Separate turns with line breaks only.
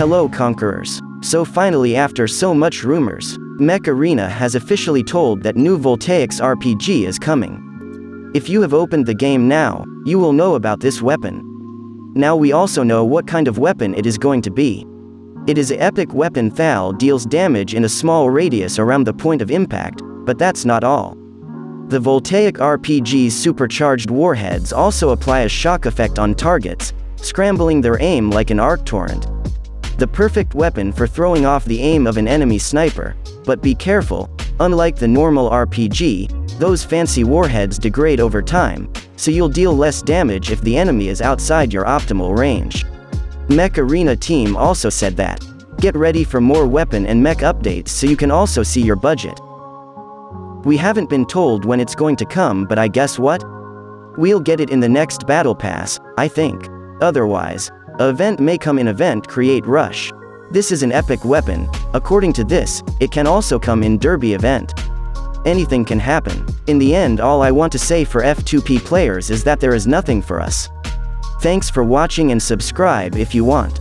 Hello Conquerors. So finally after so much rumors, Mech Arena has officially told that new Voltaics RPG is coming. If you have opened the game now, you will know about this weapon. Now we also know what kind of weapon it is going to be. It is a epic weapon Thal deals damage in a small radius around the point of impact, but that's not all. The Voltaic RPG's supercharged warheads also apply a shock effect on targets, scrambling their aim like an arc torrent. The perfect weapon for throwing off the aim of an enemy sniper, but be careful, unlike the normal RPG, those fancy warheads degrade over time, so you'll deal less damage if the enemy is outside your optimal range. Mech Arena team also said that. Get ready for more weapon and mech updates so you can also see your budget. We haven't been told when it's going to come but I guess what? We'll get it in the next battle pass, I think. Otherwise, event may come in event Crate Rush. This is an epic weapon, according to this, it can also come in derby event. Anything can happen. In the end all I want to say for F2P players is that there is nothing for us. Thanks for watching and subscribe if you want.